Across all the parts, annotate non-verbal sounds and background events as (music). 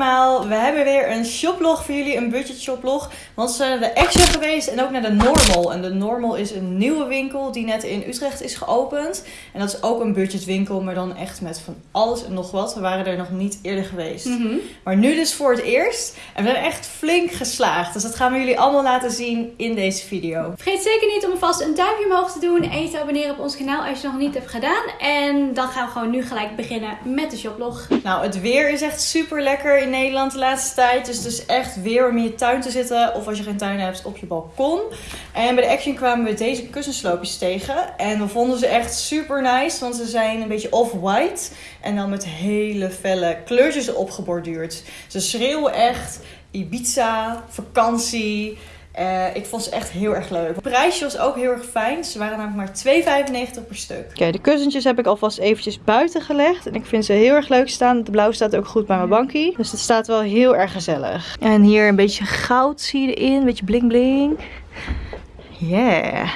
allemaal, we hebben weer een shoplog voor jullie, een budget shoplog. Want we zijn naar de Action geweest en ook naar de Normal. En de Normal is een nieuwe winkel die net in Utrecht is geopend. En dat is ook een budgetwinkel, maar dan echt met van alles en nog wat. We waren er nog niet eerder geweest. Mhm. Maar nu dus voor het eerst. En we zijn echt flink geslaagd. Dus dat gaan we jullie allemaal laten zien in deze video. Vergeet zeker niet om alvast een duimpje omhoog te doen en je te abonneren op ons kanaal als je het nog niet hebt gedaan. En dan gaan we gewoon nu gelijk beginnen met de shoplog. Nou, het weer is echt super lekker in Nederland de laatste tijd. Dus is echt weer om in je tuin te zitten. Of als je geen tuin hebt, op je balkon. En bij de Action kwamen we deze kussensloopjes tegen. En we vonden ze echt super nice. Want ze zijn een beetje off-white. En dan met hele felle kleurtjes erop geborduurd. Ze schreeuwen echt Ibiza, vakantie. Eh, ik vond ze echt heel erg leuk. Het prijsje was ook heel erg fijn. Ze waren namelijk maar 2,95 per stuk. Oké, de kussentjes heb ik alvast eventjes buiten gelegd. En ik vind ze heel erg leuk staan. De blauw staat ook goed bij mijn bankie. Dus het staat wel heel erg gezellig. En hier een beetje goud zie je erin. Een beetje bling bling. Yeah.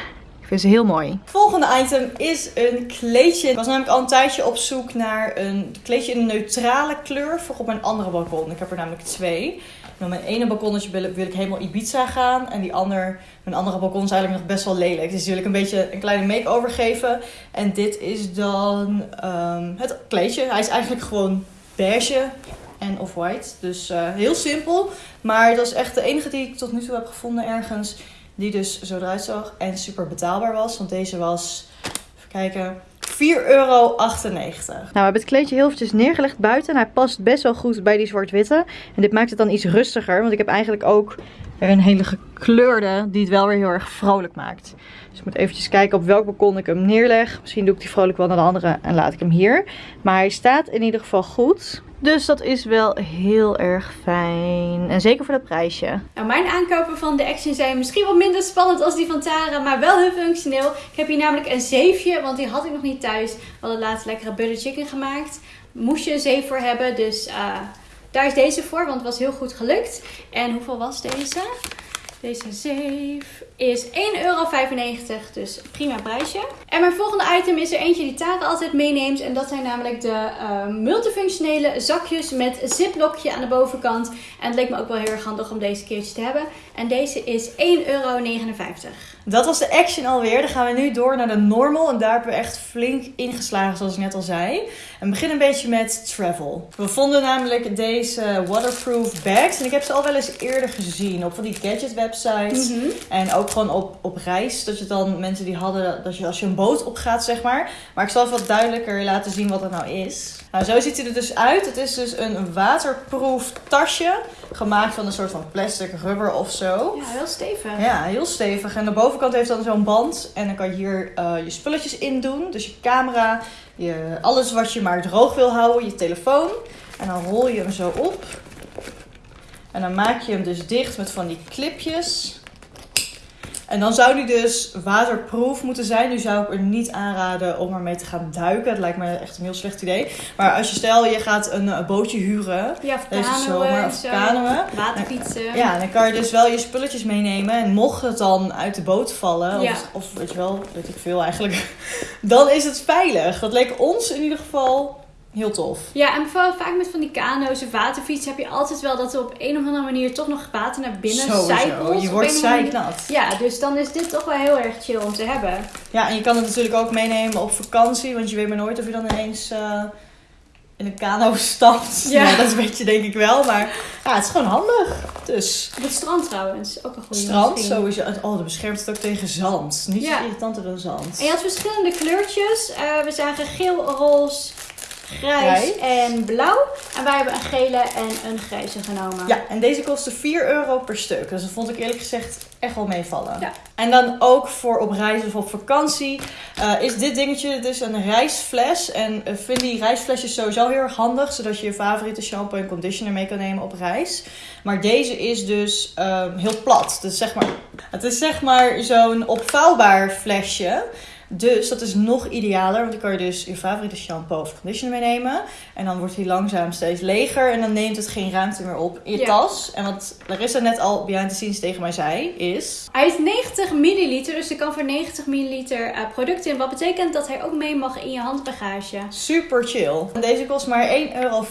Vind ze heel mooi. Volgende item is een kleedje. Ik was namelijk al een tijdje op zoek naar een kleedje in een neutrale kleur voor op mijn andere balkon. Ik heb er namelijk twee. Op mijn ene balkonnetje wil, wil ik helemaal Ibiza gaan. En die ander, mijn andere balkon is eigenlijk nog best wel lelijk. Dus die wil ik een beetje een kleine make-over geven. En dit is dan ehm, het kleedje. Hij is eigenlijk gewoon beige en off-white. Dus eh, heel simpel. Maar dat is echt de enige die ik tot nu toe heb gevonden ergens. Die dus zo eruit zag en super betaalbaar was. Want deze was, even kijken, 4,98 euro. Nou, we hebben het kleedje heel eventjes neergelegd buiten. En hij past best wel goed bij die zwart-witte. En dit maakt het dan iets rustiger. Want ik heb eigenlijk ook weer een hele gekleurde die het wel weer heel erg vrolijk maakt. Dus ik moet eventjes kijken op welk balkon ik hem neerleg. Misschien doe ik die vrolijk wel naar de andere en laat ik hem hier. Maar hij staat in ieder geval goed. Dus dat is wel heel erg fijn. En zeker voor dat prijsje. Nou, mijn aankopen van de Action zijn misschien wat minder spannend als die van Tara, maar wel heel functioneel. Ik heb hier namelijk een zeefje, want die had ik nog niet thuis. We hadden laatst lekkere butter chicken gemaakt. Moest je een zeef voor hebben, dus uh, daar is deze voor, want het was heel goed gelukt. En hoeveel was deze? Deze zeef is 1,95 euro, dus prima prijsje. En mijn volgende item is er eentje die Tara altijd meeneemt. En dat zijn namelijk de uh, multifunctionele zakjes met ziplokje aan de bovenkant. En het leek me ook wel heel erg handig om deze keertje te hebben. En deze is 1,59 euro. Dat was de Action alweer. Dan gaan we nu door naar de Normal. En daar hebben we echt flink ingeslagen, zoals ik net al zei. En we beginnen een beetje met travel. We vonden namelijk deze waterproof bags. En ik heb ze al wel eens eerder gezien op van die gadget websites. Mhm. En ook gewoon op, op reis. Dat je dan mensen die hadden, dat je als je een boot opgaat, zeg maar. Maar ik zal even wat duidelijker laten zien wat het nou is. Nou, zo ziet hij er dus uit. Het is dus een waterproof tasje. Gemaakt van een soort van plastic, rubber of zo. Ja, heel stevig. Ja, heel stevig. En de bovenkant heeft dan zo'n band. En dan kan je hier uh, je spulletjes in doen. Dus je camera, je, alles wat je maar droog wil houden, je telefoon. En dan rol je hem zo op. En dan maak je hem dus dicht met van die clipjes. En dan zou die dus waterproof moeten zijn. Nu zou ik er niet aanraden om ermee te gaan duiken. Het lijkt me echt een heel slecht idee. Maar als je stel, je gaat een, een bootje huren. Ja, of deze zomer. Of kanoën. Waterfietsen. Ja, dan kan je dus wel je spulletjes meenemen. En mocht het dan uit de boot vallen, Ja. of, of weet je wel, weet ik veel eigenlijk, (laughs) dan is het veilig. Dat leek ons in ieder geval heel tof. Ja, en vooral vaak met van die kano's of waterfietsen heb je altijd wel dat er op een of andere manier toch nog water naar binnen zijpelt. je wordt zeiknat. Ja, dus dan is dit toch wel heel erg chill om te hebben. Ja, en je kan het natuurlijk ook meenemen op vakantie, want je weet maar nooit of je dan ineens eh, in een kano (laughs) stapt. Ja. Dat weet je denk ik wel, maar ja, het is gewoon handig. Dus Op het strand trouwens, ook een goede strand misschien. sowieso. Oh, dat beschermt het ook tegen zand. Niet Ja. zo irritanter dan zand. En je had verschillende kleurtjes. Eh, we zagen geel, roze, grijs en blauw. En wij hebben een gele en een grijze genomen. Ja, en deze kostte 4 euro per stuk. Dus dat vond ik eerlijk gezegd echt wel meevallen. Ja. En dan ook voor op reis of op vakantie eh, is dit dingetje dus een reisfles. En ik vind die reisflesjes sowieso heel erg handig. Zodat je je favoriete shampoo en conditioner mee kan nemen op reis. Maar deze is dus ehm, heel plat. Dus zeg maar, het is zeg maar zo'n opvouwbaar flesje. Dus dat is nog idealer, want dan kan je dus je favoriete shampoo of conditioner meenemen. En dan wordt hij langzaam steeds leger en dan neemt het geen ruimte meer op in je Ja. tas. En wat Larissa net al behind the scenes tegen mij zei, is... Hij is 90 milliliter, dus er kan voor 90 milliliter eh, product in. Wat betekent dat hij ook mee mag in je handbagage. Super chill. En deze kost maar 1,40 euro.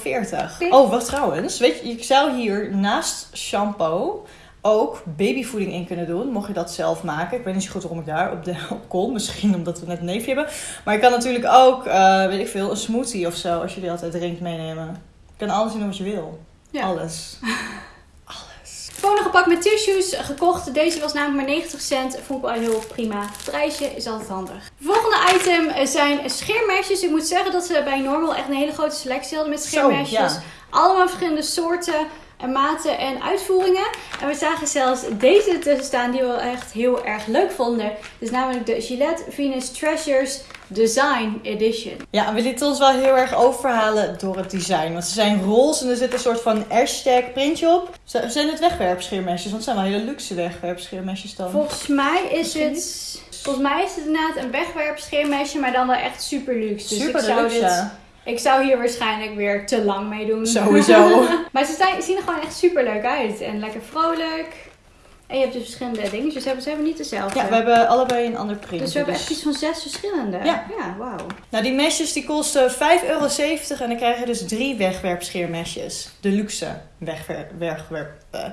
Oh, wacht trouwens. Weet je, je zou hier naast shampoo ook babyvoeding in kunnen doen. Mocht je dat zelf maken. Ik weet niet zo goed waarom ik daar op, de, (laughs) op kom. Misschien omdat we net een neefje hebben. Maar je kan natuurlijk ook, eh, weet ik veel, een smoothie of zo. Als je die altijd drinkt meenemen. Je kan alles doen wat je wil. Ja. Alles. (laughs) Volgende pak met tissues gekocht. Deze was namelijk maar 90 cent. Vond ik wel heel prima. Het prijsje is altijd handig. Volgende item zijn scheermesjes. Ik moet zeggen dat ze bij Normal echt een hele grote selectie hadden met Zo, scheermesjes. ja. Allemaal verschillende soorten en maten en uitvoeringen. En we zagen zelfs deze tussen staan die we echt heel erg leuk vonden. Dus namelijk de Gillette Venus Treasures Design Edition. Ja, we lieten ons wel heel erg overhalen door het design. Want ze zijn roze en er zit een soort van hashtag printje op. Zijn het wegwerpscheermesjes? Want het zijn wel hele luxe wegwerpscheermesjes dan. Volgens mij is het... Volgens mij is het inderdaad een wegwerpscheermesje, maar dan wel echt super luxe. Dus Super ik zou, luxe. dit, ik zou hier waarschijnlijk weer te lang mee doen. Sowieso. (laughs) maar ze zijn- zien er gewoon echt super leuk uit. En lekker vrolijk. En je hebt dus verschillende dingen. Dus ze hebben, ze hebben niet dezelfde. Ja, we hebben allebei een ander printje. dus we hebben echt iets van zes verschillende. Ja. ja wauw. Nou, die mesjes die kosten 5,70 euro en dan krijg je dus drie wegwerpscheermesjes. De luxe wegwer wegwerp. eh.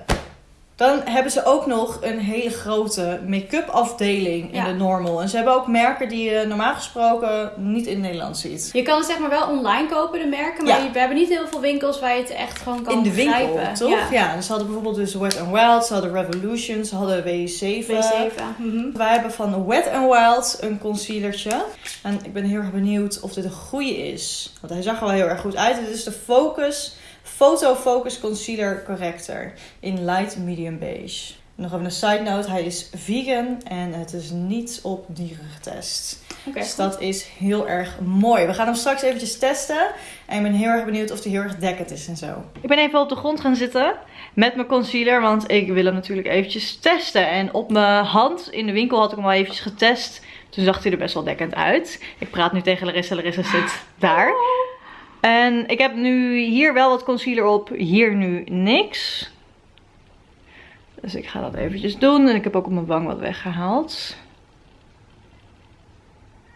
Dan hebben ze ook nog een hele grote make-up afdeling in Ja. de normal. En ze hebben ook merken die je normaal gesproken niet in Nederland ziet. Je kan het zeg maar wel online kopen, de merken. Maar Ja. we hebben niet heel veel winkels waar je het echt gewoon kan in de winkel, toch? Ja. Ja. dus ze hadden bijvoorbeeld dus Wet n Wild, ze hadden Revolution, ze hadden W7. W7. Mhm. Wij hebben van Wet n Wild een concealertje. En ik ben heel erg benieuwd of dit een goede is. Want hij zag er wel heel erg goed uit. Dit is de Focus Photo Focus Concealer Corrector in light medium beige. Nog even een side note, hij is vegan en het is niet op dieren getest. Dus dat is heel erg mooi. We gaan hem straks eventjes testen. En ik ben heel erg benieuwd of hij heel erg dekkend is en zo. Ik ben even op de grond gaan zitten met mijn concealer. Want ik wil hem natuurlijk eventjes testen. En op mijn hand in de winkel had ik hem al eventjes getest. Toen zag hij er best wel dekkend uit. Ik praat nu tegen Larissa. Larissa zit daar. En ik heb nu hier wel wat concealer op. Hier nu niks. Dus ik ga dat eventjes doen. En ik heb ook op mijn wang wat weggehaald.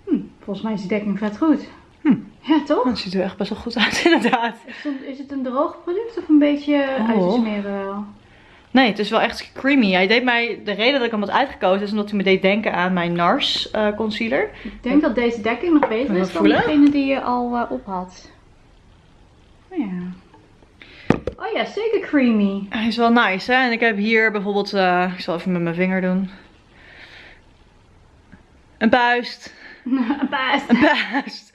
Hm, volgens mij is de dekking vet goed. Hm. Ja, toch? Het ziet er echt best wel goed uit (laughs) inderdaad. Is het, is het een droog product of een beetje Oh. uit te smeren wel? Nee, het is wel echt creamy. Hij deed mij, de reden dat ik hem had uitgekozen is omdat hij me deed denken aan mijn NARS eh, concealer. Ik denk dat deze dekking nog beter is dan degene die je al eh, op had. Oh ja. Oh ja, zeker creamy. Hij is wel nice, hè? En ik heb hier bijvoorbeeld, eh, ik zal even met mijn vinger doen. Een puist. (laughs) Baas. Een puist.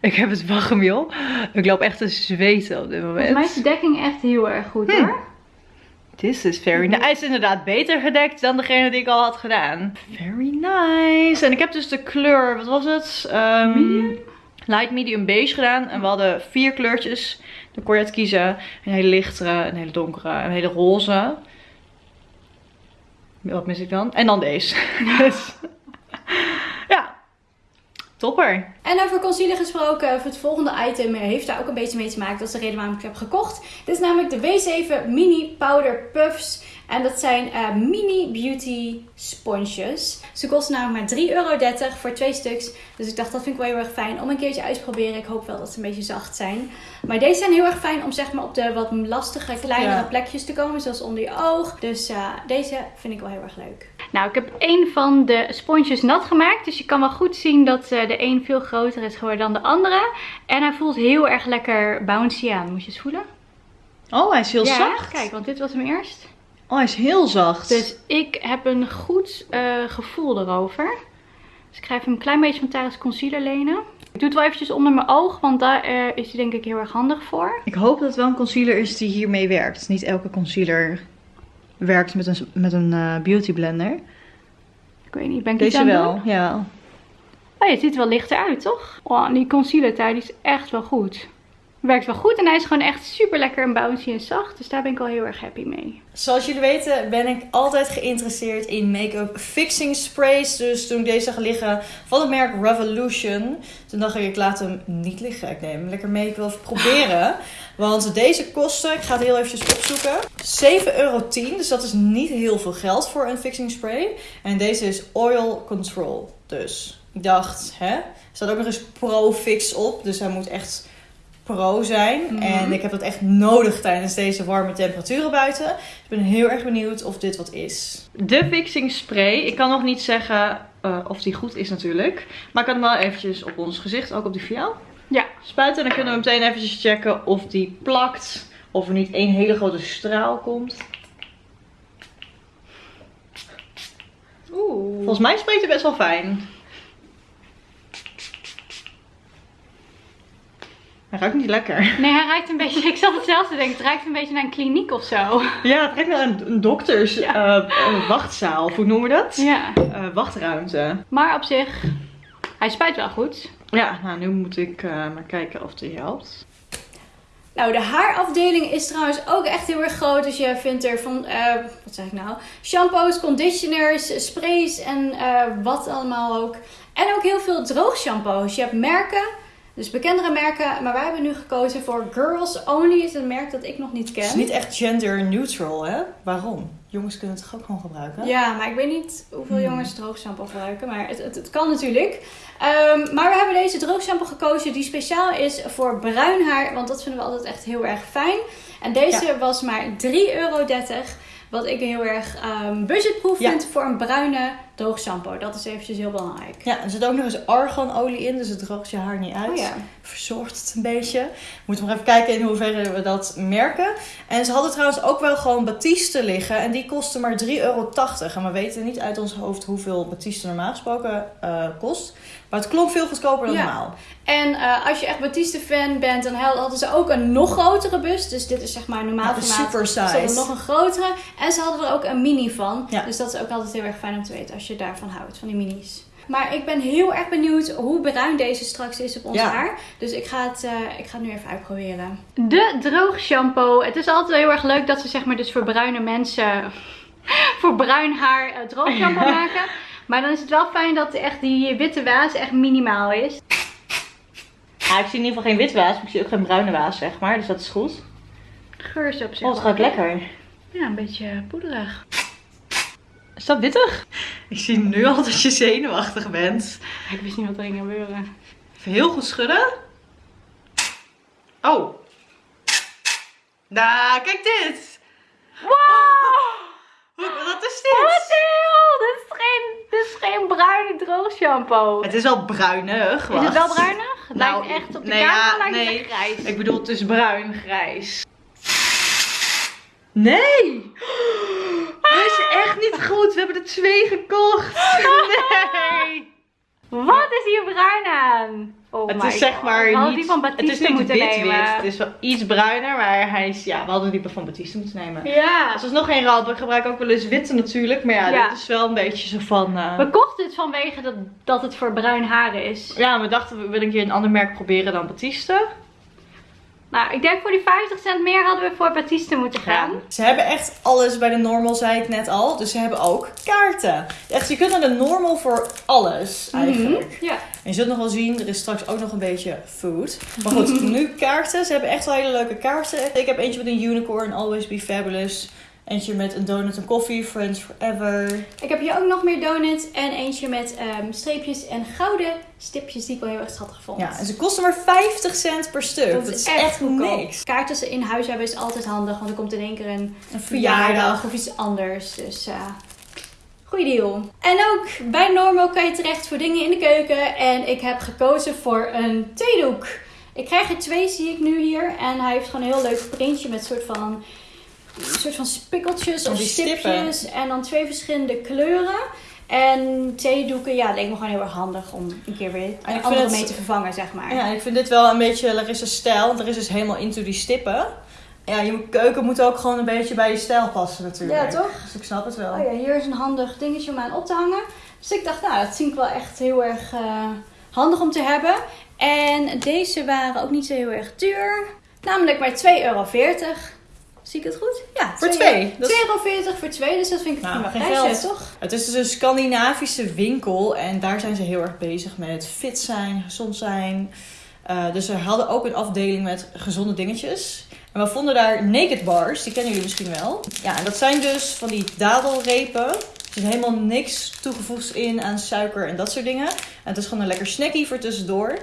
Ik heb het joh. Ik loop echt te zweten op dit Volgens mij is moment. de dekking echt heel erg goed Hm. hoor. This is very nice. Hij is inderdaad beter gedekt dan degene die ik al had gedaan. Very nice. En ik heb dus de kleur, wat was het? Ehm, Medium? Light, medium, beige gedaan. En we hadden vier kleurtjes. Dan kon je het kiezen. Een hele lichtere, een hele donkere, een hele roze. Wat mis ik dan? En dan deze. (laughs) Dus, ja, topper. En over concealer gesproken, het volgende item heeft daar ook een beetje mee te maken. Dat is de reden waarom ik het heb gekocht. Dit is namelijk de W7 Mini Powder Puffs. En dat zijn eh, mini beauty sponsjes. Ze kosten namelijk maar 3,30 euro voor twee stuks. Dus ik dacht, dat vind ik wel heel erg fijn om een keertje uit te proberen. Ik hoop wel dat ze een beetje zacht zijn. Maar deze zijn heel erg fijn om zeg maar op de wat lastige, kleinere Ja. plekjes te komen. Zoals onder je oog. Dus eh, deze vind ik wel heel erg leuk. Nou, ik heb een van de sponsjes nat gemaakt. Dus je kan wel goed zien dat eh, de een veel groter is geworden dan de andere. En hij voelt heel erg lekker bouncy aan. Moet je eens voelen? Oh, hij is heel ja, zacht. kijk, want dit was hem eerst. Oh, hij is heel zacht. Dus ik heb een goed eh, gevoel erover. Dus ik ga even een klein beetje van Taris Concealer lenen. Ik doe het wel eventjes onder mijn oog, want daar eh, is hij denk ik heel erg handig voor. Ik hoop dat het wel een concealer is die hiermee werkt. Niet elke concealer werkt met een, met een eh, beauty blender. Ik weet niet, ben ik Deze wel, doen? ja. Oh, het ziet er wel lichter uit, toch? Oh, die concealer daar, die is echt wel goed. Werkt wel goed en hij is gewoon echt super lekker en bouncy en zacht. Dus daar ben ik al heel erg happy mee. Zoals jullie weten ben ik altijd geïnteresseerd in make-up fixing sprays. Dus toen ik deze zag liggen van het merk Revolution, toen dacht ik ik laat hem niet liggen. Ik neem hem lekker mee, ik wil even proberen. (laughs) Want deze kosten, ik ga het heel eventjes opzoeken, 7,10 euro. Dus dat is niet heel veel geld voor een fixing spray. En deze is Oil Control. Dus ik dacht, hè, er staat ook nog eens Pro Fix op. Dus hij moet echt pro zijn. Mhm. En ik heb dat echt nodig tijdens deze warme temperaturen buiten. Ik ben heel erg benieuwd of dit wat is. De fixing spray. Ik kan nog niet zeggen eh, of die goed is natuurlijk. Maar ik kan hem wel eventjes op ons gezicht, ook op die jou, Ja. spuiten. En dan kunnen we meteen eventjes checken of die plakt. Of er niet één hele grote straal komt. Oeh. Volgens mij spreekt hij best wel fijn. Hij ruikt niet lekker. Nee, hij ruikt een beetje. (laughs) Ik zat hetzelfde te denken. Het ruikt een beetje naar een kliniek of zo. Ja, het ruikt naar een, een dokters Ja. eh, wachtzaal. Of hoe noemen we dat? Ja. Eh, wachtruimte. Maar op zich, hij spuit wel goed. Ja, nou nu moet ik eh, maar kijken of die helpt. Nou, de haarafdeling is trouwens ook echt heel erg groot. Dus je vindt er van, eh, wat zeg ik nou? Shampoos, conditioners, sprays en eh, wat allemaal ook. En ook heel veel droogshampoos. Je hebt merken, dus bekendere merken. Maar wij hebben nu gekozen voor Girls Only. is een merk dat ik nog niet Het ken. is niet echt gender neutral, hè? Waarom? Jongens kunnen het toch ook gewoon gebruiken? Ja, maar ik weet niet hoeveel Hmm. jongens droogshampoo gebruiken. Maar het, het, het kan natuurlijk. Ehm, maar we hebben deze droogshampoo gekozen die speciaal is voor bruin haar. Want dat vinden we altijd echt heel erg fijn. En deze was maar 3,30 euro. Wat ik heel erg ehm, budgetproof Ja. vind voor een bruine droogshampoo. Dat is eventjes heel belangrijk. Ja, er zit ook nog eens arganolie in, dus het droogt je haar niet uit. Oh ja. Verzorgt het een beetje. Moeten we maar even kijken in hoeverre we dat merken. En ze hadden trouwens ook wel gewoon Batiste liggen. En die kosten maar 3,80 euro. En we weten niet uit ons hoofd hoeveel Batiste normaal gesproken eh, kost. Maar het klonk veel goedkoper dan Ja. normaal. En eh, als je echt Batiste fan bent, dan hadden ze ook een nog grotere bus. Dus dit is zeg maar normaal Ja, formaat. super Ze hadden size. nog een grotere. En ze hadden er ook een mini van. Ja. Dus dat is ook altijd heel erg fijn om te weten als je daarvan houdt, van die minis. Maar ik ben heel erg benieuwd hoe bruin deze straks is op ons Ja. haar. Dus ik ga, het, eh, ik ga het nu even uitproberen. De droog shampoo. Het is altijd heel erg leuk dat ze zeg maar dus voor bruine mensen (laughs) voor bruin haar eh, droog shampoo (laughs) maken. Maar dan is het wel fijn dat echt die witte waas echt minimaal is. Ja, ik zie in ieder geval geen wit waas, maar ik zie ook geen bruine waas, zeg maar. Dus dat is goed. Geur is op zich Oh, het gaat lekker. Ja, een beetje poederig. Is dat wittig? Ik zie nu al dat je zenuwachtig bent. Ik wist niet wat er ging gebeuren. Even heel goed schudden. Oh. Nou, kijk dit. Wow! Wat is Wat dit? Geen bruine droog shampoo. Het is wel bruinig. Is het wacht. wel bruinig? (laughs) Het Nou, lijkt echt op de nee, camera ja, lijkt nee. het grijs. Ik bedoel, het is bruin, grijs. Nee! (gasps) Hij is echt niet goed. We hebben er twee gekocht. (laughs) Nee! Wat is hier bruin aan? Oh Het is zeg God. maar niet... die van het is niet wit. Het is wel iets bruiner, maar hij is... Ja, we hadden die van Batiste moeten nemen. Ja. Als is nog geen ramp. Ik gebruik ook wel eens witte natuurlijk. Maar ja, Ja. dit is wel een beetje zo van... eh, We kochten het vanwege dat, dat het voor bruin haren is. Ja, we dachten we willen een keer een ander merk proberen dan Batiste. Nou, ik denk voor die 50 cent meer hadden we voor Batiste moeten gaan. Ze hebben echt alles bij de normal, zei ik net al. Dus ze hebben ook kaarten. Echt, je kunt naar de normal voor alles eigenlijk. Mhm. Ja. En je zult nog wel zien, er is straks ook nog een beetje food. Maar goed, (laughs) nu kaarten. Ze hebben echt wel hele leuke kaarten. Ik heb eentje met een unicorn, always be fabulous. Eentje met een donut en koffie, friends forever. Ik heb hier ook nog meer donuts en eentje met ehm, streepjes en gouden stipjes die ik wel heel erg schattig vond. Ja, en ze kosten maar 50 cent per stuk. Dat, is echt, goedkoop. niks. Kaarten ze in huis hebben is altijd handig, want er komt in één keer een Een verjaardag of iets anders. Dus eh goeie deal. En ook bij Normal kan je terecht voor dingen in de keuken. En ik heb gekozen voor een theedoek. Ik krijg er twee, zie ik nu hier. En hij heeft gewoon een heel leuk printje met soort van, een soort van spikkeltjes of stipjes. En dan twee verschillende kleuren. En theedoeken, ja, leek me gewoon heel erg handig om een keer weer een andere het- mee te vervangen, zeg maar. Ja, ik vind dit wel een beetje Larissa's stijl. Want Larissa is helemaal into die stippen. Ja, je keuken moet ook gewoon een beetje bij je stijl passen natuurlijk. Ja, toch? Dus ik snap het wel. Oh ja, hier is een handig dingetje om aan op te hangen. Dus ik dacht, nou, dat vind ik wel echt heel erg eh, handig om te hebben. En deze waren ook niet zo heel erg duur. Namelijk maar 2,40 euro. Zie ik het goed? Ja, Voor 2 twee. Dat is- 2,40 euro voor twee, dus dat vind ik Nou, prima geen prijsje, geld. toch? Het is dus een Scandinavische winkel en daar zijn ze heel erg bezig met fit zijn, gezond zijn. Eh, dus ze hadden ook een afdeling met gezonde dingetjes. En we vonden daar naked bars, die kennen jullie misschien wel. Ja, en dat zijn dus van die dadelrepen. Er zit helemaal niks toegevoegd in aan suiker en dat soort dingen. En het is gewoon een lekker snackie voor tussendoor.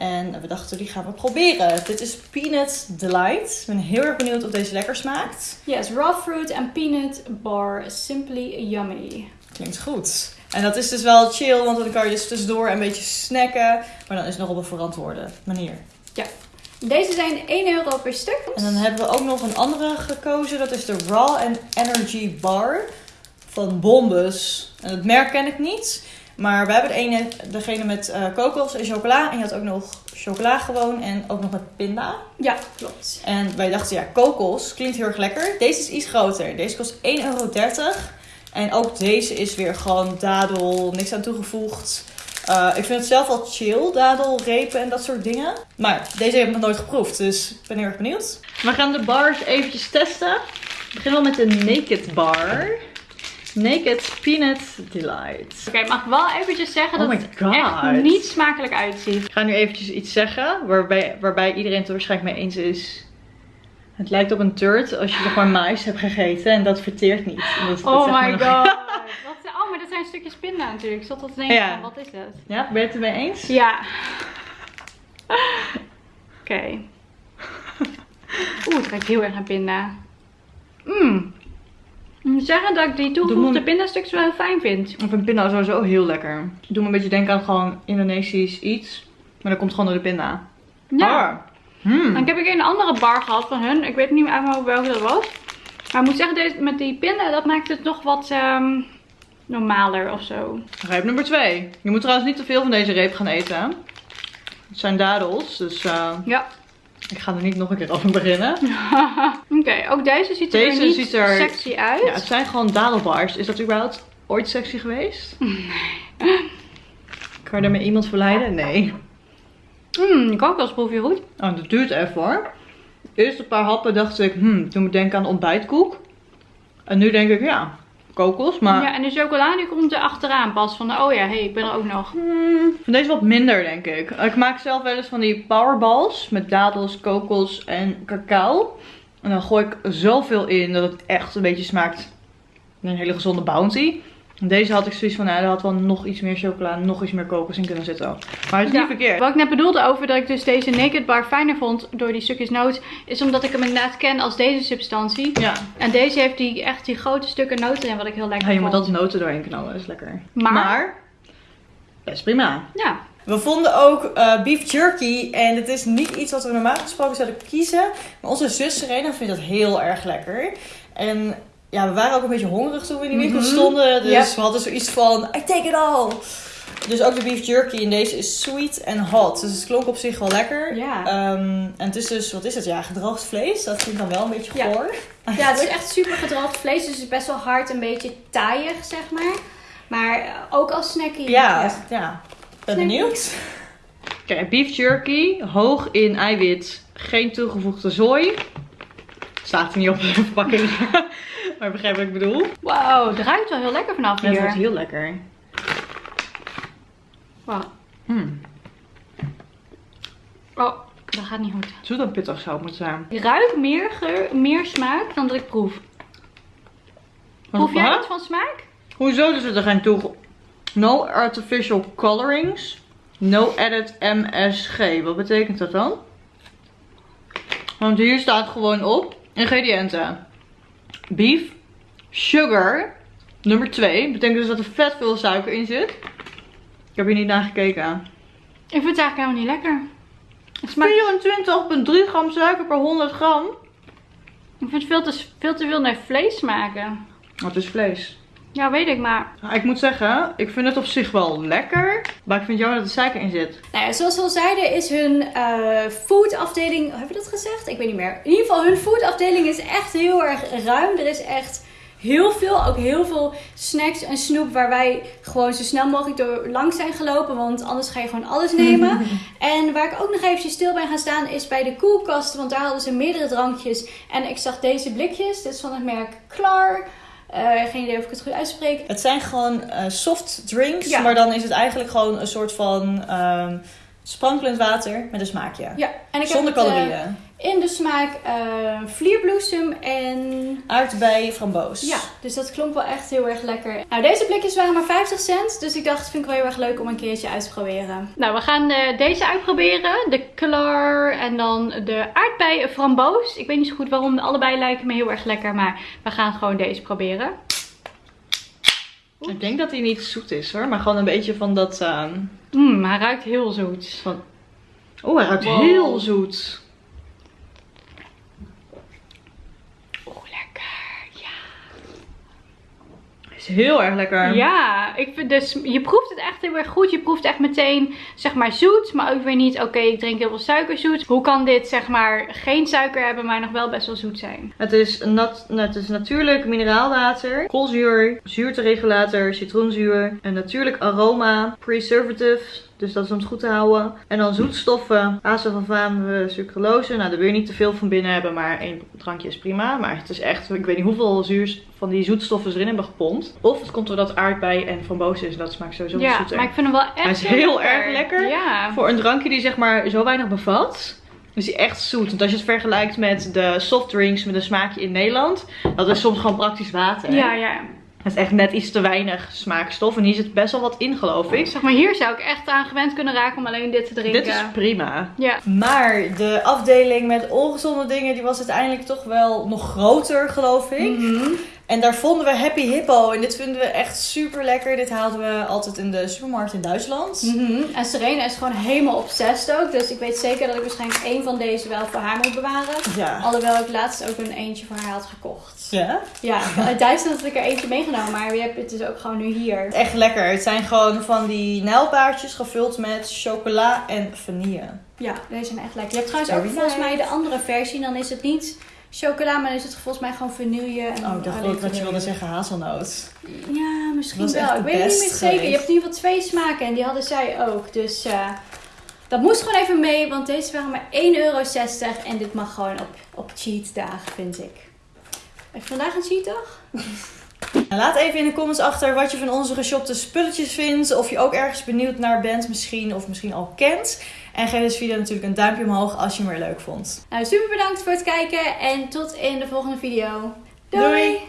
En we dachten, die gaan we proberen. Dit is Peanut Delight. Ik ben heel erg benieuwd of deze lekker smaakt. Yes, raw fruit and peanut bar. Simply yummy. Klinkt goed. En dat is dus wel chill, want dan kan je dus tussendoor een beetje snacken. Maar dan is het nog op een verantwoorde manier. Deze zijn 1 euro per stuk. En dan hebben we ook nog een andere gekozen. Dat is de Raw and Energy Bar van Bombus. En het merk ken ik niet. Maar we hebben de ene, degene met eh, kokos en chocola. En je had ook nog chocola gewoon en ook nog met pinda. Ja, klopt. En wij dachten, ja, kokos klinkt heel erg lekker. Deze is iets groter. Deze kost 1,30 euro. En ook deze is weer gewoon dadel, niks aan toegevoegd. Eh, ik vind het zelf wel chill, dadelrepen en dat soort dingen. Maar deze heb ik nog nooit geproefd, dus ik ben heel erg benieuwd. We gaan de bars eventjes testen. We beginnen wel met de Naked Bar. Naked Peanut Delight. Oké, ik mag wel eventjes zeggen Oh dat het echt niet smakelijk uitziet. Ik ga nu eventjes iets zeggen waarbij, waarbij iedereen het er waarschijnlijk mee eens is. Het lijkt op een turd als je nog maar mais hebt gegeten en dat verteert niet. Dat- Oh my god. (laughs) Wat, oh, maar dat zijn stukjes pinda natuurlijk. Ik zat al te denken, Ja. van, wat is dat? Ja, ben je het ermee eens? Ja. (laughs) Oké. Oeh, het ruikt heel erg naar pinda. Mmm. Ik moet zeggen dat ik die toegevoegde pindastukjes wel heel fijn vind. Ik vind pinda sowieso heel lekker. Doe me een beetje denken aan gewoon Indonesisch iets. Maar dat komt gewoon door de pinda. Ja. Ah. Hmm. En ik heb een keer een andere bar gehad van hun. Ik weet niet meer uit hoofd welke dat was. Maar ik moet zeggen, deze, met die pinda, dat maakt het nog wat ehm, normaler of zo. Reep nummer 2. Je moet trouwens niet te veel van deze reep gaan eten. Het zijn dadels, dus eh, Ja. Ik ga er niet nog een keer over beginnen. (laughs) Oké, ook deze ziet er Deze niet ziet er- sexy uit. Ja, het zijn gewoon dadelbars. Is dat überhaupt ooit sexy geweest? (laughs) (laughs) Kan je daarmee iemand verleiden? Nee. Mmm, die kokosproef je goed. Oh, dat duurt even hoor. Eerst een paar happen dacht ik, hmm, toen moet ik denken aan ontbijtkoek. En nu denk ik, ja, kokos. Maar Ja, en de chocola die komt er achteraan pas. Van, oh ja, hey, ik ben er ook nog. hmm, vind deze wat minder, denk ik. Ik maak zelf wel eens van die powerballs met dadels, kokos en cacao. En dan gooi ik zoveel in dat het echt een beetje smaakt naar een hele gezonde bounty. En Deze had ik zoiets van, nou, daar had wel nog iets meer chocola, nog iets meer kokos in kunnen zitten. Maar het is Ja. niet verkeerd. Wat ik net bedoelde over dat ik dus deze Naked Bar fijner vond door die stukjes noot, is omdat ik hem inderdaad ken als deze substantie. Ja, En deze heeft die, echt die grote stukken noten erin, wat ik heel lekker Ja, je moet vond. altijd noten doorheen knallen, dat is lekker. Maar- best prima. Ja, We vonden ook eh, beef jerky en het is niet iets wat we normaal gesproken zouden kiezen. Maar onze zus Serena vindt dat heel erg lekker. En ja, we waren ook een beetje hongerig toen we in die winkel Mhm. stonden. Dus Yep. we hadden zoiets van, I take it all. Dus ook de beef jerky en deze is sweet en hot. Dus het klonk op zich wel lekker. Ja. Ehm, en het is dus, wat is het? Ja, gedroogd vlees. Dat vind ik dan wel een beetje goor. ja het (laughs) is echt super gedroogd vlees, dus het is best wel hard, een beetje taaiig, zeg maar. Maar eh, ook als snackie. Ja, ja. Ben Snackie. benieuwd. Oké, beef jerky, hoog in eiwit, geen toegevoegde zooi. Staat er niet op (laughs) de verpakking, maar je begrijpt wat ik bedoel. Wauw, het ruikt wel heel lekker vanaf Het hier. wordt heel lekker. Wow. Hmm. Oh, dat gaat niet goed. Zoet en pittig zou het moeten zijn. Ik ruik meer geur, meer smaak dan dat ik proef. Proef jij iets van smaak? Hoezo er zit er geen toege... No artificial colorings. No added MSG. Wat betekent dat dan? Want hier staat gewoon op ingrediënten. Beef, sugar, nummer 2. Betekent dus dat er vet veel suiker in zit. Ik heb hier niet naar gekeken. Ik vind het eigenlijk helemaal niet lekker. Het smaakt, 24,3 gram suiker per 100 gram. ik vind het veel te, veel te veel naar vlees smaken. Wat is vlees? Ja, weet ik, maar... Nou, ik moet zeggen, ik vind het op zich wel lekker. Maar ik vind jammer dat er suiker in zit. Nou ja, zoals we al zeiden is hun eh foodafdeling... Hebben we dat gezegd? Ik weet niet meer. In ieder geval, hun foodafdeling is echt heel erg ruim. Er is echt heel veel. Ook heel veel snacks en snoep waar wij gewoon zo snel mogelijk door langs zijn gelopen. Want anders ga je gewoon alles nemen. (laughs) en waar ik ook nog eventjes stil ben gaan staan is bij de koelkast. Want daar hadden ze meerdere drankjes. En ik zag deze blikjes. Dit is van het merk Klar. Eh, geen idee of ik het goed uitspreek. Het zijn gewoon eh, soft drinks, Ja. maar dan is het eigenlijk gewoon een soort van ehm, sprankelend water met een smaakje. Ja, en ik Zonder heb het, eh, calorieën. In de smaak eh vlierbloesem en Aardbei, framboos. Ja, dus dat klonk wel echt heel erg lekker. Nou, deze blikjes waren maar 50 cent. Dus ik dacht, vind ik wel heel erg leuk om een keertje uit te proberen. Nou, we gaan eh, deze uitproberen. De Klar en dan de aardbei framboos. Ik weet niet zo goed waarom. Allebei lijken me heel erg lekker. Maar we gaan gewoon deze proberen. Ik denk dat hij niet zoet is hoor, maar gewoon een beetje van dat... ehm, Mmm, hij ruikt heel zoet. van... Oh, hij ruikt Wow. heel zoet. Oeh, lekker. Ja. Hij is heel erg lekker. Ja, ik vind dus, je proeft het echt heel erg goed. Je proeft echt meteen, zeg maar, zoet. Maar ook weer niet, oké, ik drink heel veel suikerzoet. Hoe kan dit, zeg maar, geen suiker hebben, maar nog wel best wel zoet zijn? Het is, nat, het is natuurlijk mineraalwater, koolzuur, zuurteregulator, citroenzuur, een natuurlijk aroma, preservatives, dus dat is om het goed te houden. En dan zoetstoffen, acesulfame, sucralose. Nou, daar wil je niet te veel van binnen hebben, maar één drankje is prima. Maar het is echt, ik weet niet hoeveel zuurs van die zoetstoffen erin hebben gepompt. Of het komt doordat aardbei en framboos is en dat smaakt sowieso Ja, zoeter. maar ik vind hem wel echt Hij is heel erg lekker. Ja. Voor een drankje die zeg maar zo weinig bevat, is hij echt zoet. Want als je het vergelijkt met de softdrinks met een smaakje in Nederland, dat is soms gewoon praktisch water. Ja, ja. Het is echt net iets te weinig smaakstof. En hier zit best wel wat in, geloof ik. Zeg maar, hier zou ik echt aan gewend kunnen raken om alleen dit te drinken. Dit is prima. Ja. Maar de afdeling met ongezonde dingen, die was uiteindelijk toch wel nog groter, geloof ik. Mhm. En daar vonden we Happy Hippo. En dit vinden we echt super lekker. Dit haalden we altijd in de supermarkt in Duitsland. Mhm. En Serena is gewoon helemaal obsessed ook. Dus ik weet zeker dat ik waarschijnlijk één van deze wel voor haar moet bewaren. Ja. Alhoewel ik laatst ook een eentje voor haar had gekocht. Ja? Ja, uit Duitsland had ik er eentje meegenomen, maar je hebt het dus ook gewoon nu hier. Echt lekker. Het zijn gewoon van die nijlpaardjes gevuld met chocola en vanille. Ja, deze zijn echt lekker. Je hebt trouwens ook volgens mij de andere versie. Dan is het niet chocola, maar dan is het volgens mij gewoon vanille. En Oh, ik dacht ook dat je wilde zeggen hazelnoot. Ja, misschien wel. Ik weet het niet meer zeker. Je hebt in ieder geval twee smaken en die hadden zij ook. Dus eh, dat moest gewoon even mee, want deze waren maar 1,60 euro. En dit mag gewoon op, op cheat dagen, vind ik. Heb je vandaag een cheat dag? (laughs) Laat even in de comments achter wat je van onze geshopte spulletjes vindt. Of je ook ergens benieuwd naar bent misschien. Of misschien al kent. En geef deze video natuurlijk een duimpje omhoog als je hem weer leuk vond. Nou, super bedankt voor het kijken en tot in de volgende video. Doei.